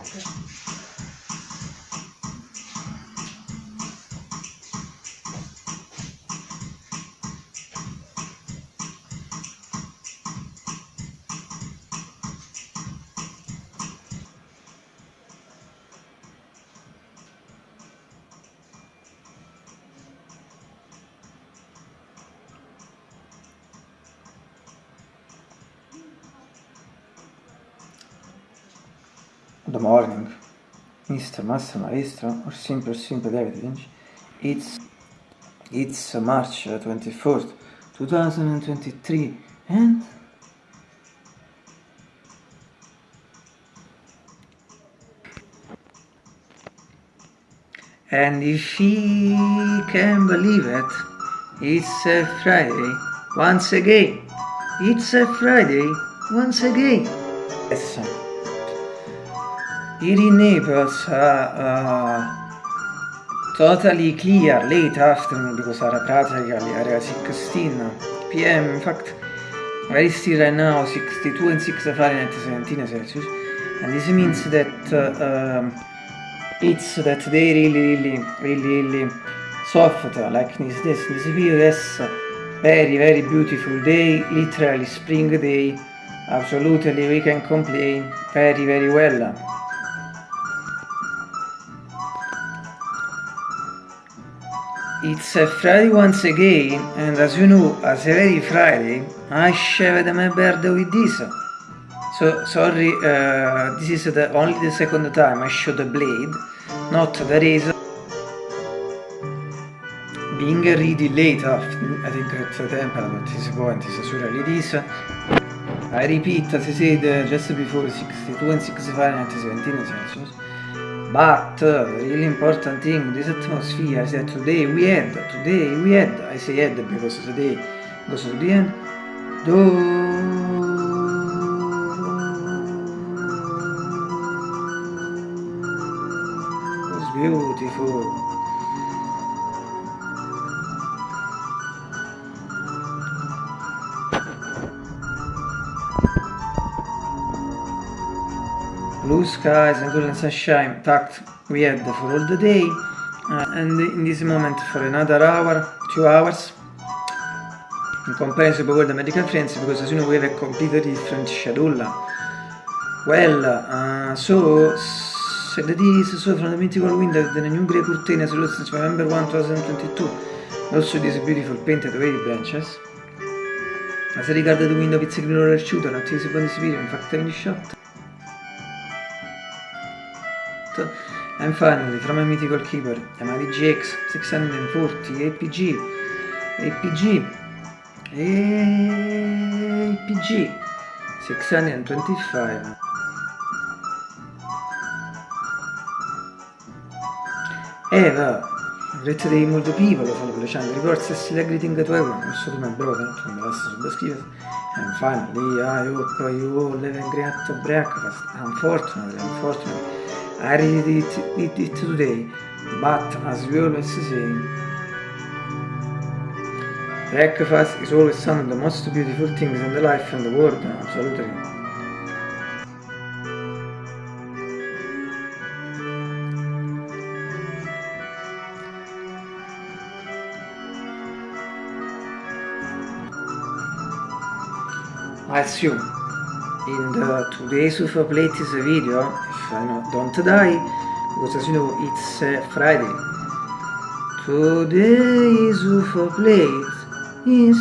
আছে the morning, Mr. Master Maestro, or Simple simply David Lynch. It's it's March uh, 24th, 2023, and and if he can believe it, it's a Friday once again. It's a Friday once again. Yes. Naples, uh, uh, totally clear late afternoon because are practically area 16 p.m. In fact, very still right now 62 and 6 Fahrenheit 17 Celsius, and this means that uh, um, it's that they really, really, really, really soft like this, this, this period very, very beautiful day, literally spring day, absolutely we can complain very, very well. It's a Friday once again, and as you know, as every Friday, I shaved my beard with this. So, sorry, uh, this is the only the second time I show the blade, not the razor. Being really late after, I think at the temple at this point is really this. I repeat, as I said just before, 62 and 65 Fahrenheit 17 Celsius. But really important thing in this atmosphere is that today we had, today we had, I say had because today goes to the end, was blue skies and golden sunshine tucked we had for all the day. Uh, and in this moment for another hour, two hours in comparison with the medical friends because as you know we have a completely different schedule. Well uh, so so that is so from the mythical window the new grey curtain as since November 1 2022 also these beautiful painted wavy branches. As regards the window it's a green roller shooter not this upon this video in fact in the shot and finally from a mythical keeper Yamaha GX 640 APG APG APG 625 Eva Great day molto people follow the channel reports a still greeting to everyone also to my brother from the last subscribers and finally I hope you all have a great breakfast unfortunately unfortunately I read it, it, it today, but as we always say, breakfast is always one of the most beautiful things in the life and the world, absolutely. I assume in the today's Ufa Plates video, if I not, don't die, because as you know it's uh, Friday. Today's Ufa Plate is...